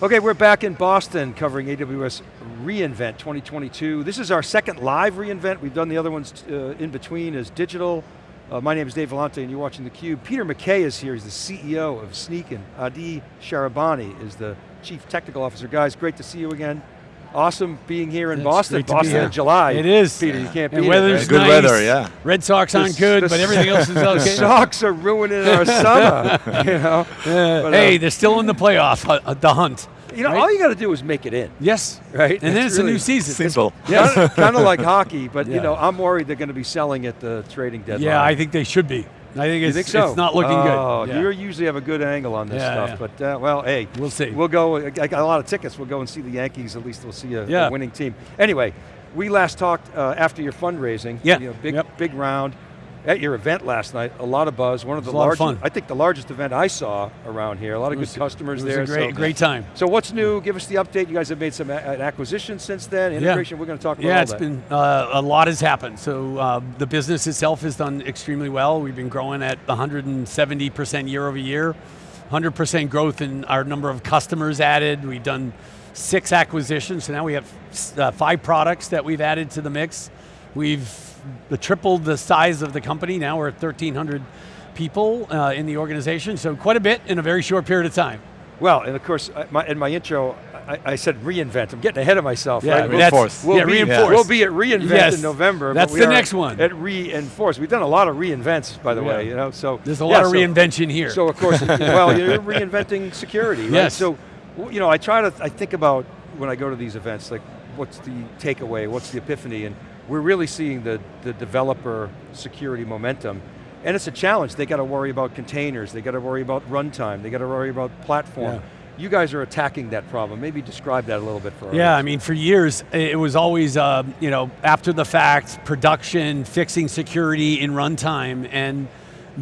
Okay, we're back in Boston covering AWS reInvent 2022. This is our second live reInvent. We've done the other ones uh, in between as digital. Uh, my name is Dave Vellante and you're watching theCUBE. Peter McKay is here, he's the CEO of Snyk and Adi Sharabani is the Chief Technical Officer. Guys, great to see you again. Awesome being here in It's Boston. great Boston in July. It is. Peter, you can't And beat weather's it. Good nice. weather, yeah. Red Sox aren't good, but everything else is The okay. Sox are ruining our summer, you know? But, hey, uh, they're still in the playoff, uh, uh, the hunt. You know, right? all you got to do is make it in, Yes. right? And then it's a new season. Simple. Yeah, kind of like hockey, but you know, I'm worried they're going to be selling at the trading deadline. Yeah, I think they should be. I think it's, think so? it's not looking oh, good. Yeah. You usually have a good angle on this Yeah, stuff, but uh, well, hey, We'll see. We'll go. I got a lot of tickets. We'll go and see the Yankees. At least we'll see a, a winning team. Anyway, we last talked uh, after your fundraising. Yeah. You know, big Yep. big round at your event last night. A lot of buzz. One of the lot of largest. I think the largest event I saw around here. A lot of good customers it was there. a great, so, great time. so what's new? Give us the update. You guys have made some acquisitions since then. Integration. We're going to talk about Yeah, it's that. been, uh, a lot has happened. So uh, the business itself has done extremely well. We've been growing at 170% year over year, 100% growth in our number of customers added. We've done six acquisitions, so now we have uh, five products that we've added to the mix. We've tripled the size of the company. Now we're at 1,300 people uh, in the organization, so quite a bit in a very short period of time. Well, and of course, my, in my intro, I, I said reinvent. I'm getting ahead of myself, Yeah, right? Reinforce. We'll yeah, be, reinforce. We'll be at reInvent Yes, in November. but that's the next one. At reinforce. We've done a lot of reinvents, by the way. You know, so There's a yeah, lot of so- reinvention here. So of course, well, you're reinventing security, right? Yes. So, you know, I try to, I think about when I go to these events, like, what's the takeaway? What's the epiphany? And we're really seeing the the developer security momentum. And it's a challenge. They got to worry about containers. They got to worry about runtime. They got to worry about platform. Yeah. You guys are attacking that problem. Maybe describe that a little bit for us. Yeah, I mean, for years, it was always, um, you know, after the fact, production, fixing security in runtime, and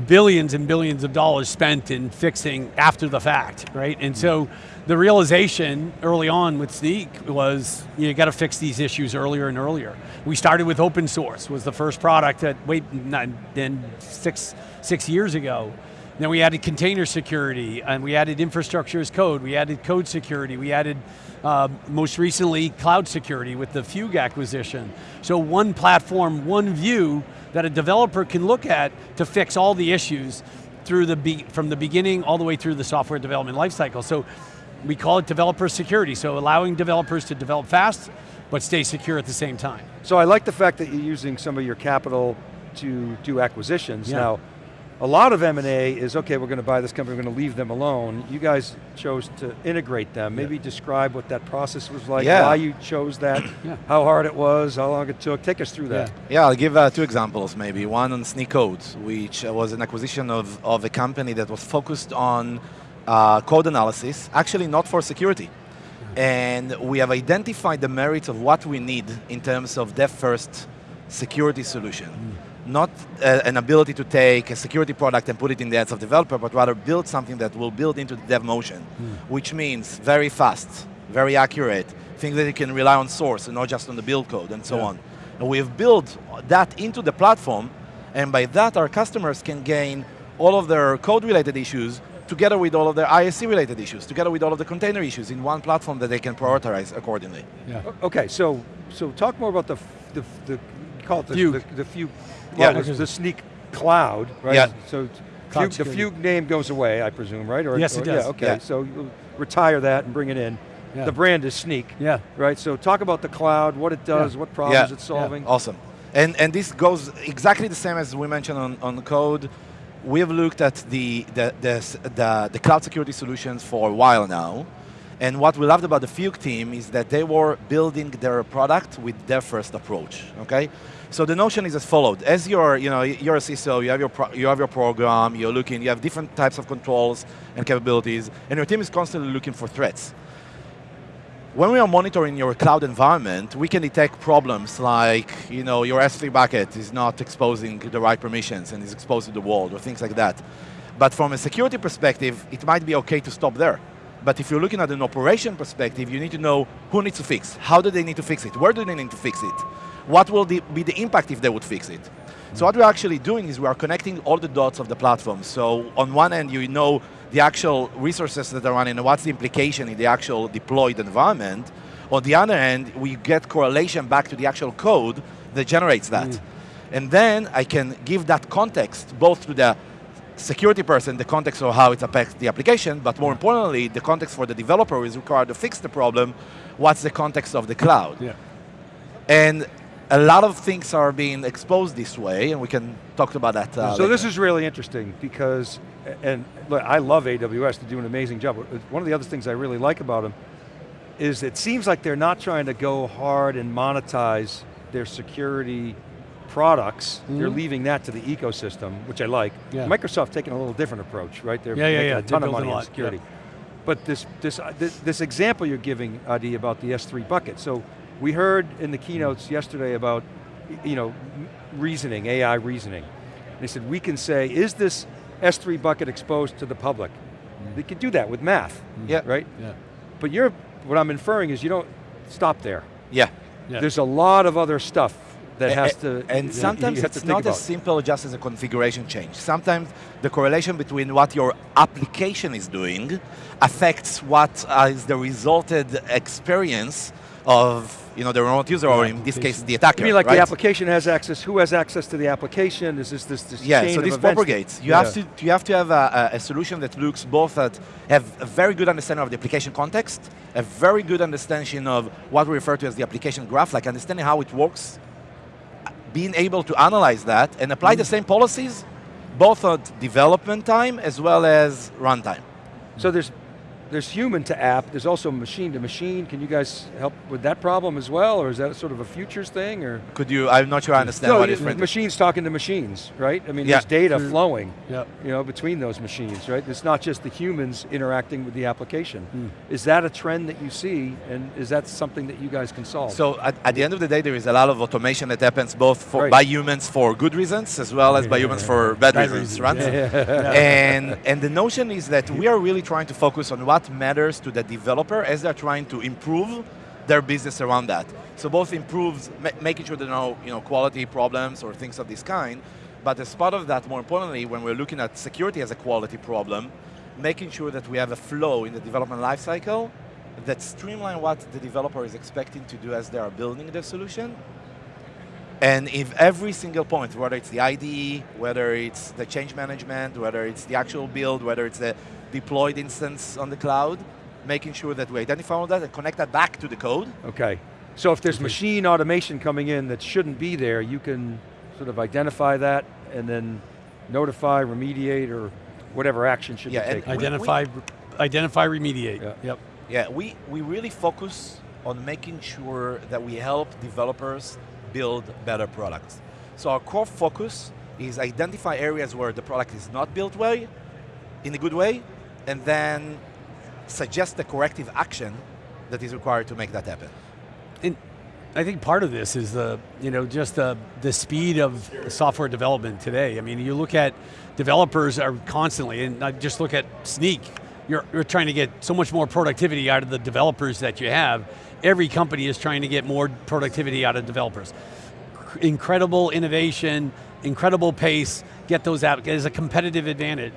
billions and billions of dollars spent in fixing after the fact, right? And so the realization early on with Snyk was you got to fix these issues earlier and earlier. We started with open source, was the first product that, wait, then six, six years ago. Then we added container security, and we added infrastructure as code, we added code security, we added, uh, most recently, cloud security with the Fugue acquisition. So one platform, one view that a developer can look at to fix all the issues through the from the beginning all the way through the software development lifecycle. So we call it developer security, so allowing developers to develop fast, but stay secure at the same time. So I like the fact that you're using some of your capital to do acquisitions. Yeah. Now, a lot of M&A is, okay, we're going to buy this company, we're going to leave them alone. You guys chose to integrate them. Maybe describe what that process was like, Yeah. why you chose that, Yeah. how hard it was, how long it took. Take us through that. Yeah, I'll give uh, two examples maybe. One on Snyk Codes, which uh, was an acquisition of, of a company that was focused on uh, code analysis, actually not for security. And we have identified the merits of what we need in terms of dev first security solution. Not uh, an ability to take a security product and put it in the hands of developer, but rather build something that will build into the dev motion, which means very fast, very accurate, things that you can rely on source and not just on the build code and so Yeah. on. And we have built that into the platform, and by that our customers can gain all of their code-related issues together with all of their IaC-related issues, together with all of the container issues in one platform that they can prioritize accordingly. Yeah. Okay, so so talk more about the, the, the call it the, Fugue. the, the Fugue, Yeah. well, the, the Snyk Cloud, right? Yeah. So Fugue, the security. Fugue name goes away, I presume, right? Or, Yes, it does. Yeah, okay, Yeah. so you'll retire that and bring it in. Yeah. The brand is Snyk. Yeah. Right, so talk about the cloud, what it does, Yeah. what problems Yeah. it's solving. Awesome. And, and this goes exactly the same as we mentioned on, on code. We have looked at the, the, the, the, the cloud security solutions for a while now. And what we loved about the Fugue team is that they were building their product with their first approach, okay? So the notion is as followed. As you're, you know, you're a CISO, you have, your you have your program, you're looking, you have different types of controls and capabilities, and your team is constantly looking for threats. When we are monitoring your cloud environment, we can detect problems like, you know, your S3 bucket is not exposing the right permissions and is exposed to the world or things like that. But from a security perspective, it might be okay to stop there. But if you're looking at an operation perspective, you need to know who needs to fix, how do they need to fix it, where do they need to fix it, what will the, be the impact if they would fix it. So what we're actually doing is we are connecting all the dots of the platform. So on one end, you know the actual resources that are running and what's the implication in the actual deployed environment. On the other end, we get correlation back to the actual code that generates that. Mm. And then I can give that context both to the security person, the context of how it affects the application, but more importantly, the context for the developer is required to fix the problem, what's the context of the cloud. Yeah. And a lot of things are being exposed this way, and we can talk about that uh, So later. this is really interesting because, and look, I love AWS, they do an amazing job. One of the other things I really like about them is it seems like they're not trying to go hard and monetize their security products. They're Mhm. leaving that to the ecosystem, which I like. Yeah. Microsoft taking a little different approach, right? They're Yeah, yeah, making yeah. a ton They're of money building a in security. yeah. But this, this, uh, this, this example you're giving, Adi, about the S3 bucket. So we heard in the keynotes yesterday about you know, reasoning, AI reasoning. They said, we can say, is this S3 bucket exposed to the public? They could do that with math, Yeah. right? Yeah. But you're, what I'm inferring is you don't stop there. Yeah. Yeah. There's a lot of other stuff that has to, and you sometimes have it's think not about. as simple just as a configuration change. Sometimes the correlation between what your application is doing affects what uh, the resulted experience of you know, the remote user, or in this case, the attacker. You mean like right? the application has access, who has access to the application? Is this this, this Yeah, so this propagates. You Yeah. have to you have to have a, a, a solution that looks both at have a very good understanding of the application context, a very good understanding of what we refer to as the application graph, like understanding how it works, being able to analyze that and apply the mm. same policies, both at development time as well as runtime. So there's, there's human to app, there's also machine to machine. Can you guys help with that problem as well, or is that sort of a futures thing, or? Could you? I'm not sure I understand No, what you- meant. machines talking to machines, right? I mean, Yeah. there's data Sure. flowing, Yeah. you know, between those machines, right? It's not just the humans interacting with the application. Hmm. Is that a trend that you see, and is that something that you guys can solve? So at, at the end of the day, there is a lot of automation that happens both for, Right. by humans for good reasons as well as by humans for bad, Bad reasons, reasons, right? yeah. and and the notion is that we are really trying to focus on what matters to the developer as they're trying to improve their business around that. So both improves ma making sure there are no you know quality problems or things of this kind, but as part of that, more importantly, when we're looking at security as a quality problem, making sure that we have a flow in the development lifecycle that streamline what the developer is expecting to do as they are building the solution and if every single point, whether it's the IDE, whether it's the change management, whether it's the actual build, whether it's the deployed instance on the cloud, making sure that we identify all that and connect that back to the code. Okay, so if there's machine automation coming in that shouldn't be there, you can sort of identify that and then notify, remediate, or whatever action should Yeah, be and taken. we- Identify, identify, remediate. Yeah. Yep. Yeah, we, we really focus on making sure that we help developers build better products. So our core focus is identify areas where the product is not built well, in a good way, and then suggest the corrective action that is required to make that happen. And I think part of this is the, you know, just the, the speed of software development today. I mean, you look at developers are constantly, and I just look at Snyk, you're, you're trying to get so much more productivity out of the developers that you have. Every company is trying to get more productivity out of developers. Incredible innovation, incredible pace, get those out as a competitive advantage.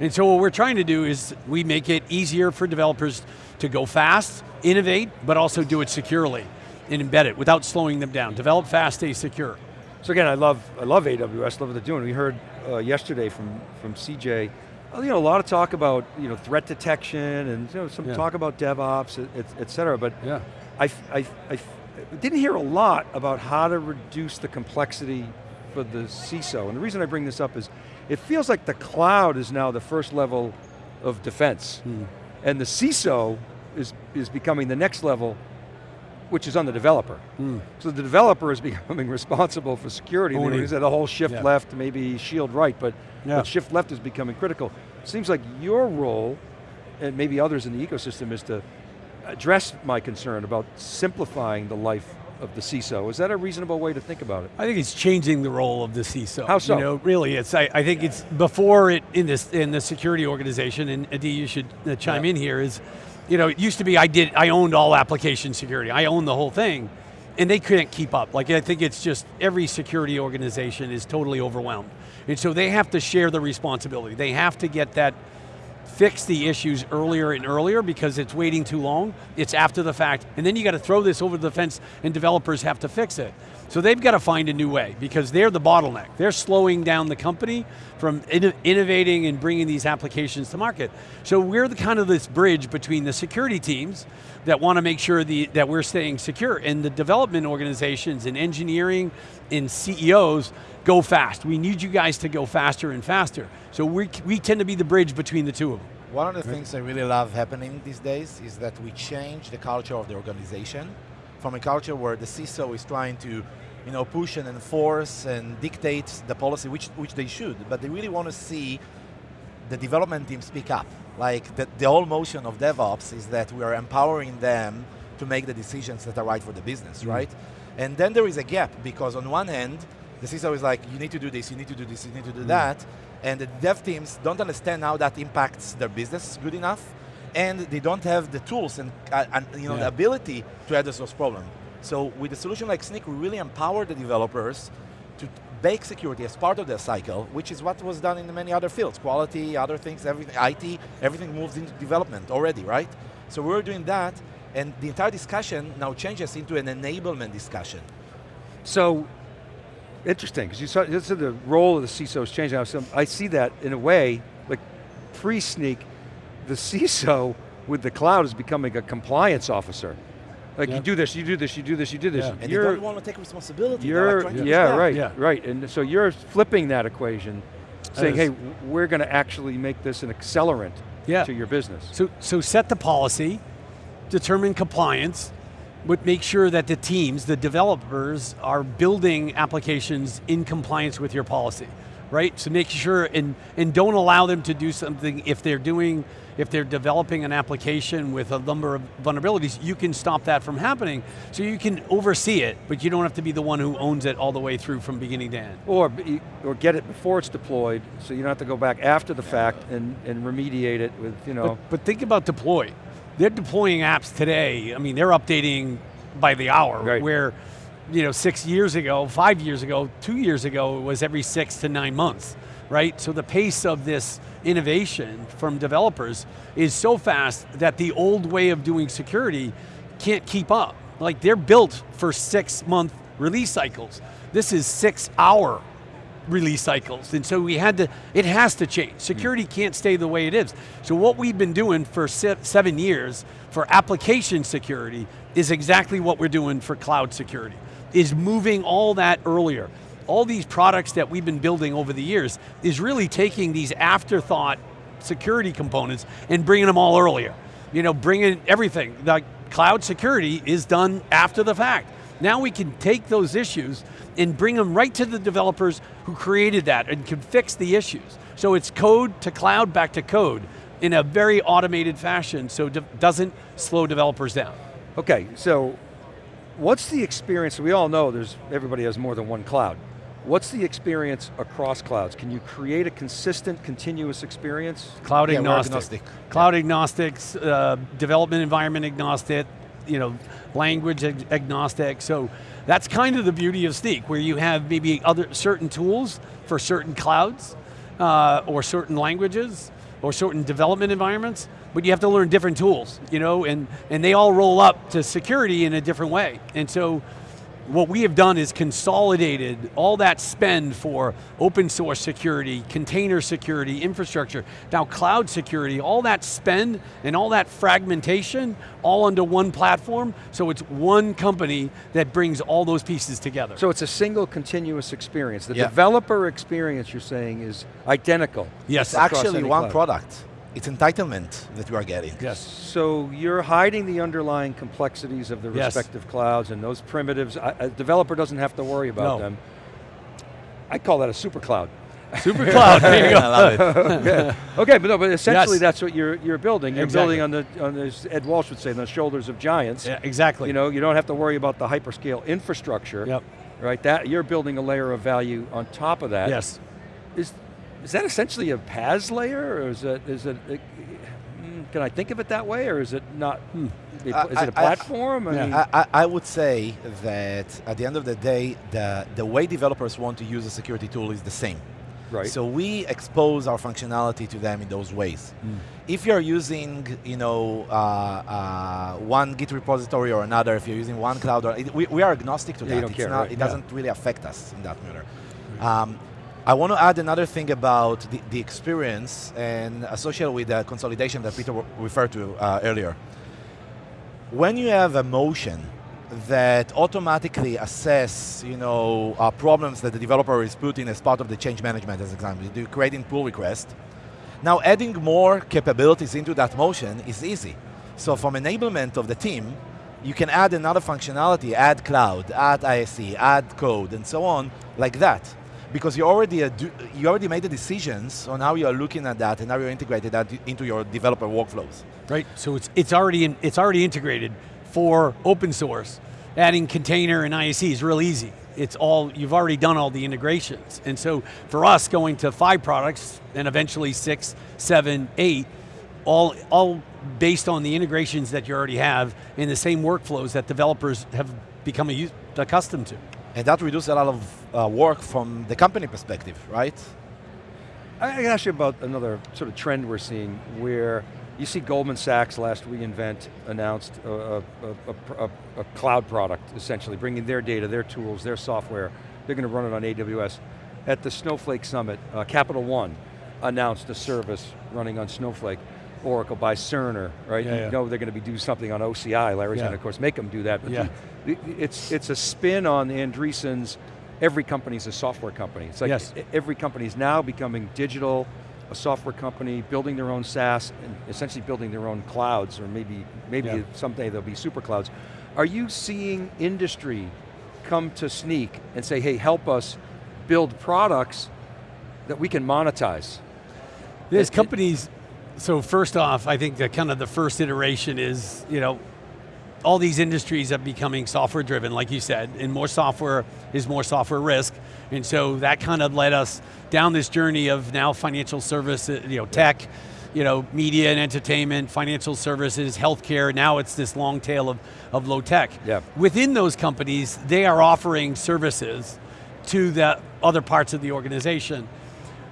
And so what we're trying to do is we make it easier for developers to go fast, innovate, but also do it securely and embed it without slowing them down. Develop fast, stay secure. So again, I love I love AWS, love what they're doing. We heard uh, yesterday from from CJ, uh, you know, a lot of talk about you know threat detection and you know some Yeah. talk about DevOps, et, et, et cetera. But Yeah. I, I I didn't hear a lot about how to reduce the complexity for the CISO. And the reason I bring this up is, it feels like the cloud is now the first level of defense. Hmm. And the CISO is, is becoming the next level, which is on the developer. Hmm. So the developer is becoming responsible for security. Owning. we said the whole shift Yeah. left, maybe shield right, but, Yeah. but shift left is becoming critical. Seems like your role, and maybe others in the ecosystem, is to address my concern about simplifying the life of the CISO. Is that a reasonable way to think about it? I think it's changing the role of the CISO. How so? You know, really, it's. I, I think it's before it in this in the security organization. And Adi, you should uh, chime Yeah. in here. Is, you know, it used to be I did I owned all application security. I owned the whole thing, and they couldn't keep up. Like I think it's just every security organization is totally overwhelmed, and so they have to share the responsibility. They have to get that fix the issues earlier and earlier because it's waiting too long, it's after the fact, and then you got to throw this over the fence and developers have to fix it. So they've got to find a new way because they're the bottleneck. They're slowing down the company from inno innovating and bringing these applications to market. So we're the kind of this bridge between the security teams that want to make sure the, that we're staying secure and the development organizations and engineering and CEOs go fast. We need you guys to go faster and faster. So we, we tend to be the bridge between the two of them. One of the things I really love happening these days is that we change the culture of the organization from a culture where the CISO is trying to you know, push and enforce and dictate the policy, which, which they should, but they really want to see the development teams speak up. Like the, the whole motion of DevOps is that we are empowering them to make the decisions that are right for the business, mm. right? And then there is a gap because on one hand, the CISO is like, you need to do this, you need to do this, you need to do mm. that, and the dev teams don't understand how that impacts their business good enough, and they don't have the tools and, uh, and you know, yeah. the ability to address those problems. So with a solution like Snyk, we really empower the developers to bake security as part of their cycle, which is what was done in many other fields, quality, other things, everything, IT, everything moves into development already, right? So we're doing that, and the entire discussion now changes into an enablement discussion. So, interesting, because you saw this is the role of the CISO is changing. So I see that in a way, like pre-Snyk, the CISO with the cloud is becoming a compliance officer. Like yep. you do this, you do this, you do this, you do this. Yeah. And you're, you don't want to take responsibility. You're, yeah, yeah right, yeah. right. And so you're flipping that equation, saying, hey, we're going to actually make this an accelerant yeah. to your business. So, so set the policy, determine compliance, but make sure that the teams, the developers, are building applications in compliance with your policy, right? So make sure, and, and don't allow them to do something if they're doing if they're developing an application with a number of vulnerabilities, you can stop that from happening. So you can oversee it, but you don't have to be the one who owns it all the way through from beginning to end. Or, or get it before it's deployed, so you don't have to go back after the fact and, and remediate it with, you know. But, but think about deploy. They're deploying apps today, I mean, they're updating by the hour, right. where you know, six years ago, five years ago, two years ago, it was every six to nine months right? So the pace of this innovation from developers is so fast that the old way of doing security can't keep up. Like they're built for six month release cycles. This is six hour release cycles. And so we had to, it has to change. Hmm. Security can't stay the way it is. So what we've been doing for seven years for application security is exactly what we're doing for cloud security, is moving all that earlier all these products that we've been building over the years is really taking these afterthought security components and bringing them all earlier. You know, bringing everything. The cloud security is done after the fact. Now we can take those issues and bring them right to the developers who created that and can fix the issues. So it's code to cloud back to code in a very automated fashion so it doesn't slow developers down. Okay, so what's the experience, we all know there's, everybody has more than one cloud. What's the experience across clouds? Can you create a consistent, continuous experience? Cloud yeah, agnostic. agnostic. Cloud yeah. agnostics, uh, development environment agnostic, you know, language ag agnostic. So that's kind of the beauty of Snyk, where you have maybe other certain tools for certain clouds, uh, or certain languages, or certain development environments, but you have to learn different tools, you know, and, and they all roll up to security in a different way. And so what we have done is consolidated all that spend for open source security, container security, infrastructure, now cloud security, all that spend and all that fragmentation all under one platform, so it's one company that brings all those pieces together. So it's a single continuous experience. The yeah. developer experience you're saying is identical. Yes. It's actually one cloud. product it's entitlement that you are getting. Yes, so you're hiding the underlying complexities of the yes. respective clouds and those primitives, a developer doesn't have to worry about no. them. I call that a super cloud. Super cloud, there you go. I love it. okay. okay, but no, but essentially yes. that's what you're you're building. You're exactly. building on the on the Ed Walsh would say, on the shoulders of giants. Yeah, exactly. You know, you don't have to worry about the hyperscale infrastructure. Yep. Right, that you're building a layer of value on top of that. Yes. Is is that essentially a PaaS layer, or is it, is it, it hmm, can I think of it that way, or is it not, hmm, is it a platform? I, I, I, I, would say that at the end of the day, the, the way developers want to use a security tool is the same. Right. So we expose our functionality to them in those ways. If you're using, you know, uh, uh, one Git repository or another, if you're using one cloud, or, it, we, we are agnostic to Yeah, that. you don't It's care, not, right. It doesn't really affect us in that matter. Um, I want to add another thing about the, the experience and associated with the consolidation that Peter referred to uh, earlier. When you have a motion that automatically assess, you know, uh, problems that the developer is putting as part of the change management, as example, you creating pull request. Now adding more capabilities into that motion is easy. So from enablement of the team, you can add another functionality, add cloud, add IaC, add code, and so on, like that. Because you already, uh, you already made the decisions on how you are looking at that and how you're integrated that into your developer workflows. Right, so it's, it's, already in, it's already integrated for open source. Adding container and IAC is real easy. It's all, you've already done all the integrations. And so for us, going to five products and eventually six, seven, eight, all, all based on the integrations that you already have in the same workflows that developers have become a, accustomed to. And that reduces a lot of uh, work from the company perspective, right? I can ask you about another sort of trend we're seeing where you see Goldman Sachs last reInvent announced a, a, a, a, cloud product, essentially, bringing their data, their tools, their software. They're going to run it on AWS. At the Snowflake Summit, uh, Capital One announced a service running on Snowflake. Oracle by Cerner, right? Yeah, you yeah. know they're going to be doing something on OCI. Larry's Yeah. going to, of course, make them do that. But Yeah. the- it's, it's a spin on Andreessen's, every company is a software company. It's like Yes. every company is now becoming digital, a software company, building their own SaaS, and essentially building their own clouds, or maybe, maybe Yeah. someday they'll be super clouds. Are you seeing industry come to Snyk and say, hey, help us build products that we can monetize? There's it- companies, so first off, I think that kind of the first iteration is, you know, all these industries are becoming software driven, like you said, and more software is more software risk. And so that kind of led us down this journey of now financial service, uh, you know, tech, you know, media and entertainment, financial services, healthcare, now it's this long tail of, of low tech. Yeah. Within those companies, they are offering services to the other parts of the organization.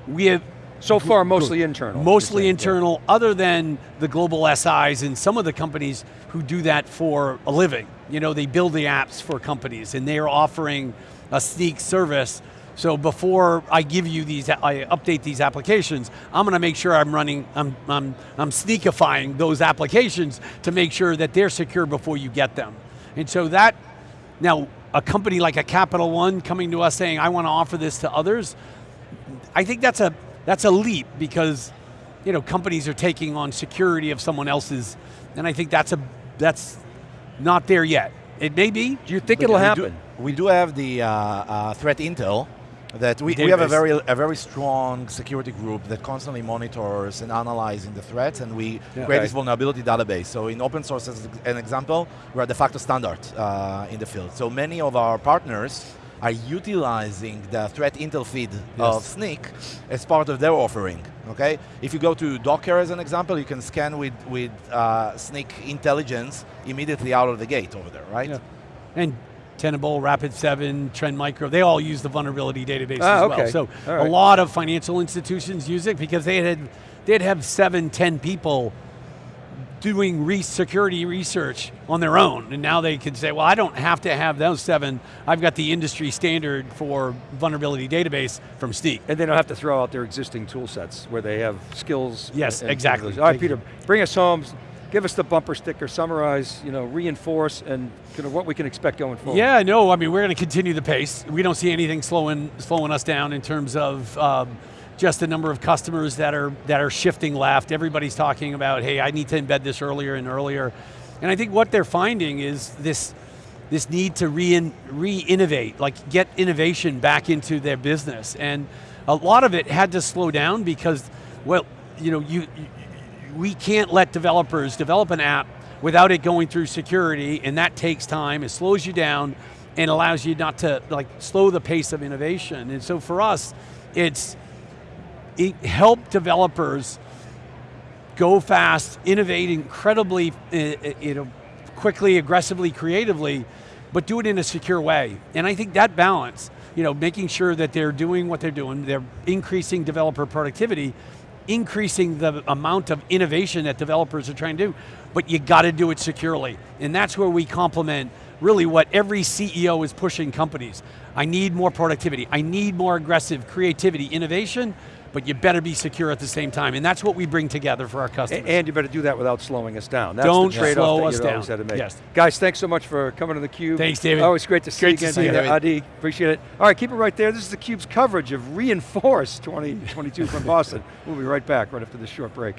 We have So far, mostly internal. Mostly you're yeah. internal, other than the global SIs and some of the companies who do that for a living. You know, they build the apps for companies and they are offering a Snyk service. So before I give you these, I update these applications, I'm going to make sure I'm running, I'm, I'm, I'm sneakifying those applications to make sure that they're secure before you get them. And so that, now a company like a Capital One coming to us saying, I want to offer this to others, I think that's a that's a leap because you know companies are taking on security of someone else's, and I think that's a that's not there yet. It may be. Do you think it'll we happen? Do, we do have the uh, uh, threat intel that we, we have a very a very strong security group that constantly monitors and analyzing the threats, and we Yeah. create Okay. this vulnerability database. So in open source, as an example, we're de facto standard uh, in the field. So many of our partners are utilizing the threat intel feed of Snyk as part of their offering. Okay, if you go to Docker as an example, you can scan with with uh, Snyk intelligence immediately out of the gate over there, right? Yeah. And Tenable, Rapid7, Trend Micro, they all use the vulnerability database Ah, as well. So All a lot of financial institutions use it because they had they'd have seven, ten people doing re security research on their own, and now they can say, well, I don't have to have those seven. I've got the industry standard for vulnerability database from Snyk. And they don't have to throw out their existing tool sets where they have skills. Yes, and- and exactly. All right, Peter, bring us home. Give us the bumper sticker, summarize, you know, reinforce, and kind of what we can expect going forward. Yeah, no, I mean, we're going to continue the pace. We don't see anything slowing, slowing us down in terms of um, just the number of customers that are, that are shifting left. Everybody's talking about, hey, I need to embed this earlier and earlier. And I think what they're finding is this, this need to re re-innovate, like get innovation back into their business. And a lot of it had to slow down because, well, you know, you, you we can't let developers develop an app without it going through security, and that takes time. It slows you down and allows you not to like slow the pace of innovation. And so for us, it's it help developers go fast, innovate incredibly, uh, uh, you know, quickly, aggressively, creatively, but do it in a secure way. And I think that balance, you know, making sure that they're doing what they're doing, they're increasing developer productivity, increasing the amount of innovation that developers are trying to do, but you got to do it securely. And that's where we complement really what every CEO is pushing companies. I need more productivity, I need more aggressive creativity, innovation, but you better be secure at the same time. And that's what we bring together for our customers. And you better do that without slowing us down. That's Don't the trade-off slow that us you always down. had to make. Yes. Guys, thanks so much for coming to theCUBE. Thanks, David. Always great to see Great you to again. see you. Adi, appreciate it. All right, keep it right there. This is theCUBE's coverage of Reinforce 2022 from Boston. We'll be right back, right after this short break.